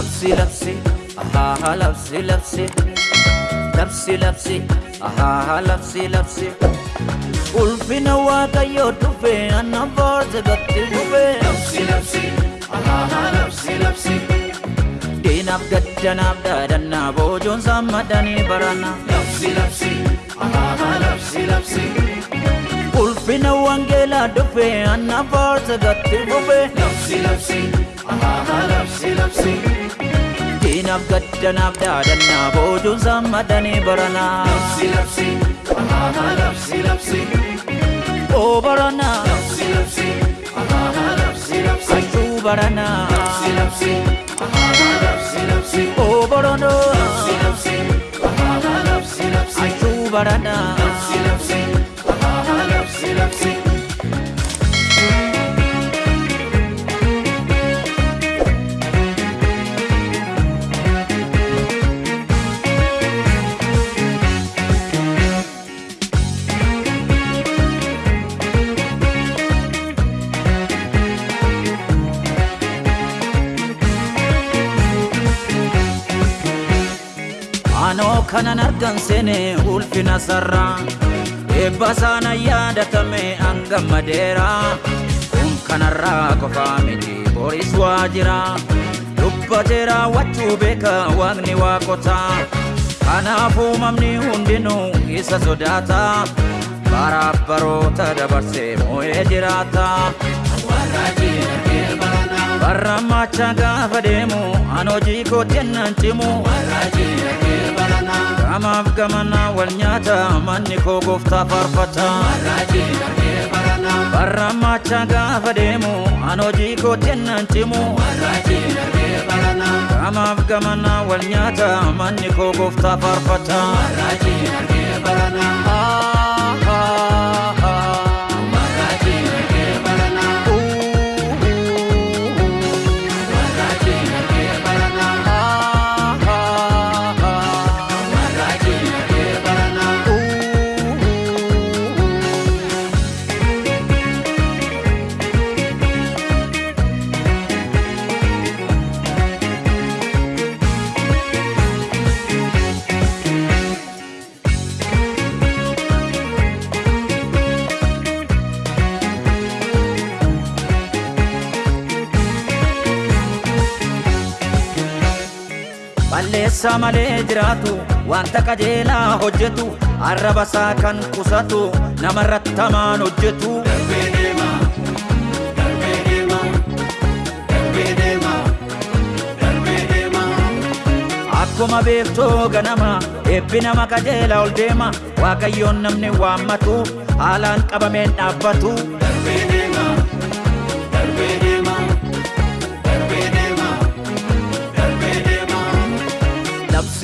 لبسي لبسي أها لبسي لبسي لبسي لبسي أها لبسي labsi labsi ahaa labsi labsi diinaaf gaddanaaf dhaadhanna boojoon saan madanii barana labsi labsi ahaa labsi labsi labsi labsi labsi labsi keenyaaf gaddanaaf dhaadannaa boojuun sammadanii baranaa. Labsi labsi, ahaha labsi labsi. Oo baranaa. Labsi labsi, ahaha labsi oo kanan argan seene ulfina sarraa eebba saana yaadatame hanga madeeraa kun kanarraa qofaa miti boris waa jira dubbateera wachuu beeka waaqni waa qotaa kanaafuu mamni hundinuu isa sodaata baroota dabarsee moo'ee jiraata. Barra macha gaafa deemu, an hojii kootti nan cimu. Warra Gamaaf gamanaa wal nyaata manni koo gooftaa faarfata. Barrammaacha gaafa deemu an hojii kooteen naan cimu. Gamaaf gamanaa wal nyaata manni koo gooftaa balleessaa malee jiraatu wanta qajeelaa hojjetu basaa kan qusatu namarratti hamaan hojjetu. Akkuma beektoo ganama eebbi nama qajeelaa ol deema waaqayyoon namni waammatu haalaan qabameen dhaabbatu.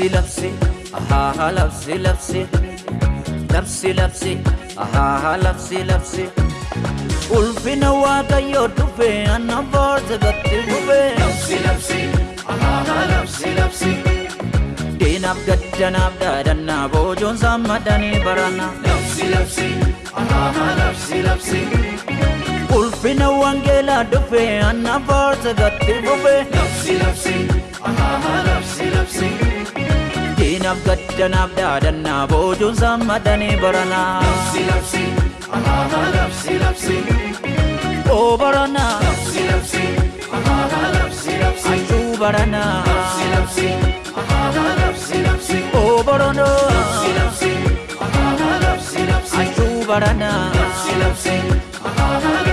لبسي لبسي أها لبسي لبسي لبسي لبسي ana Labsi labsi ahaa labsi labsi. Diinaaf gaddanaaf daadannaa boojoon saan barana. Labsi labsi ahaa labsi labsi. Ulfina wangeelaa dhufe ana boorsa gatti dhufe. Labsi labsi ahaa labsi labsi. addunyaaf gaddanaaf dhaadannaa boojuun sammadanii baranaa. Labsi labsi, labsi labsi. baranaa. Labsi labsi, alaabaa baranaa. Labsi labsi, alaabaa labsi labsi. Oo Labsi labsi, alaabaa baranaa. Labsi labsi,